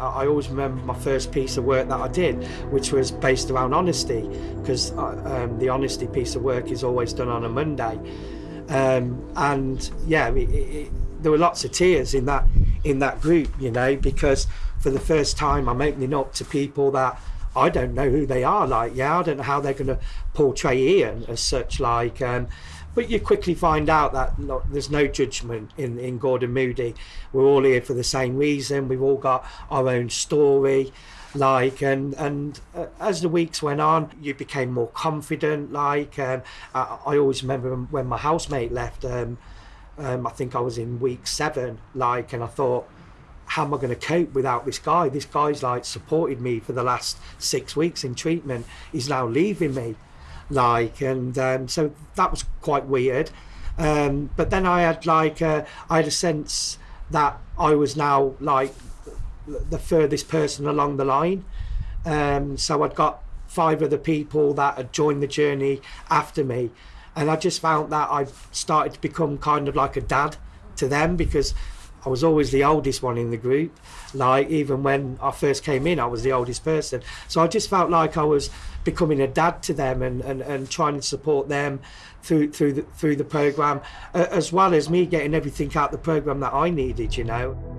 I always remember my first piece of work that I did, which was based around honesty, because um, the honesty piece of work is always done on a Monday. Um, and yeah, it, it, there were lots of tears in that in that group, you know, because for the first time I'm opening up to people that I don't know who they are. Like, yeah, I don't know how they're going to portray Ian as such. Like, um, but you quickly find out that look, there's no judgment in, in Gordon Moody. We're all here for the same reason. We've all got our own story. Like, and and uh, as the weeks went on, you became more confident. Like, um, I, I always remember when my housemate left. Um, um, I think I was in week seven. Like, and I thought how am I going to cope without this guy? This guy's like supported me for the last six weeks in treatment. He's now leaving me, like, and um, so that was quite weird. Um, but then I had like uh, I had a sense that I was now like the furthest person along the line. Um, so I'd got five other people that had joined the journey after me, and I just found that I started to become kind of like a dad to them because I was always the oldest one in the group. Like even when I first came in, I was the oldest person. So I just felt like I was becoming a dad to them and, and, and trying to support them through through the through the program, uh, as well as me getting everything out the program that I needed. You know.